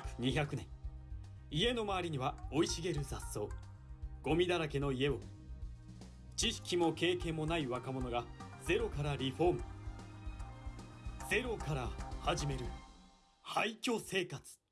築200年。家の周りには生い茂る雑草ゴミだらけの家を知識も経験もない若者がゼロからリフォームゼロから始める廃墟生活。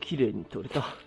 綺麗に取れた。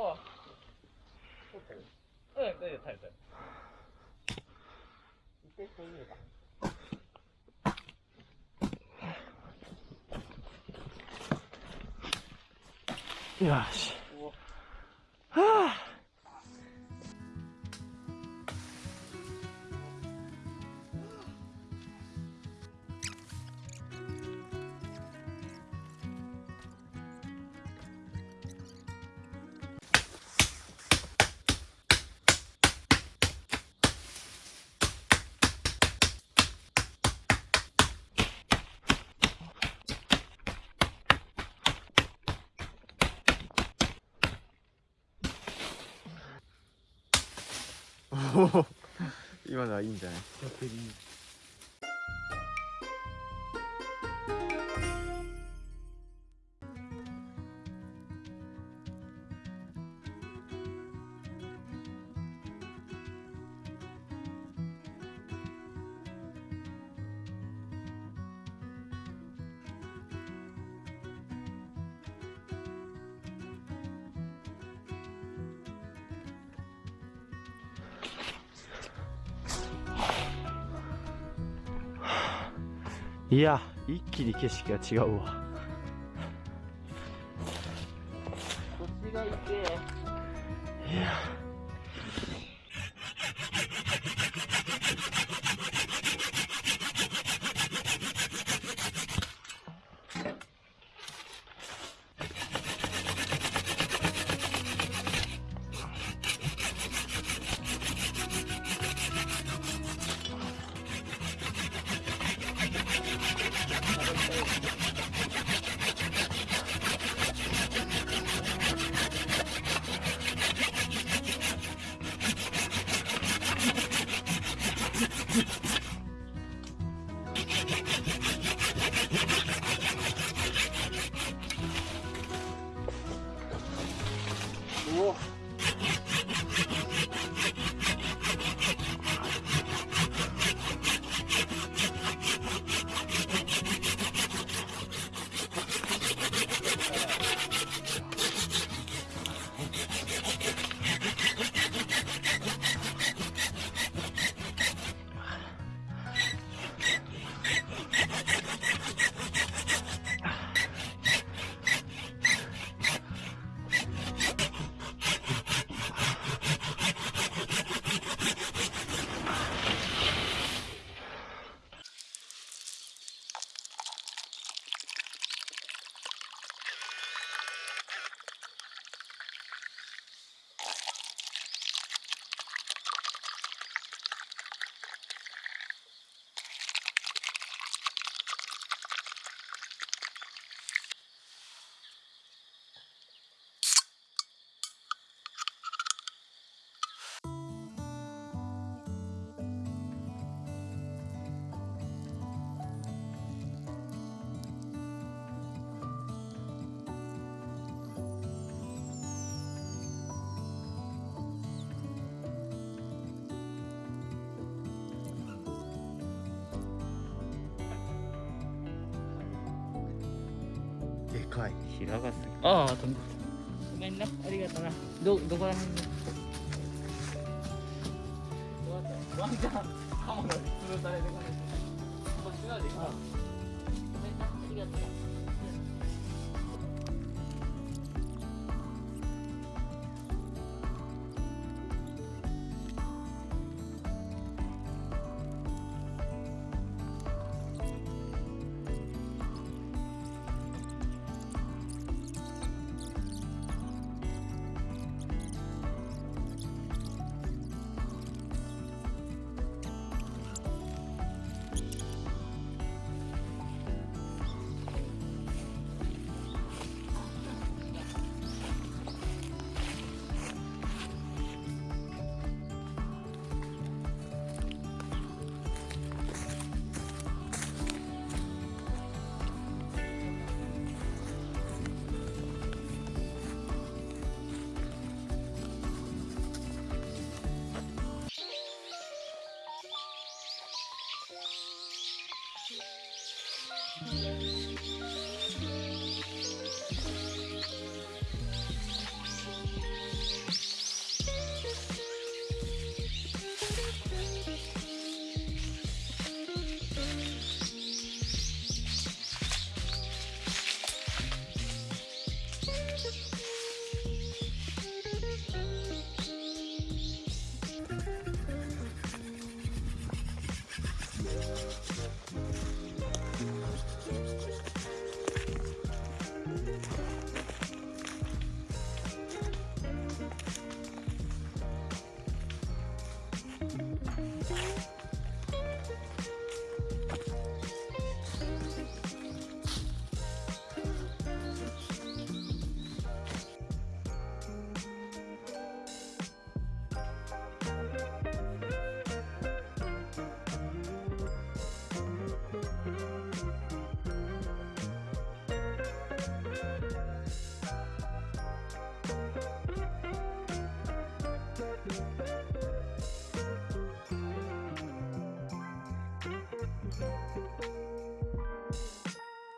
おおうん大丈夫大丈夫大丈夫一回こう 今のはいいんじゃない？いや一気に景色が違うわ。いやでかい。平がすぎああ飛んでごめんな。ありがとうな。どどこら辺に？ワンちゃんカモが潰されてこないこっち側でごめんな。ありがとうな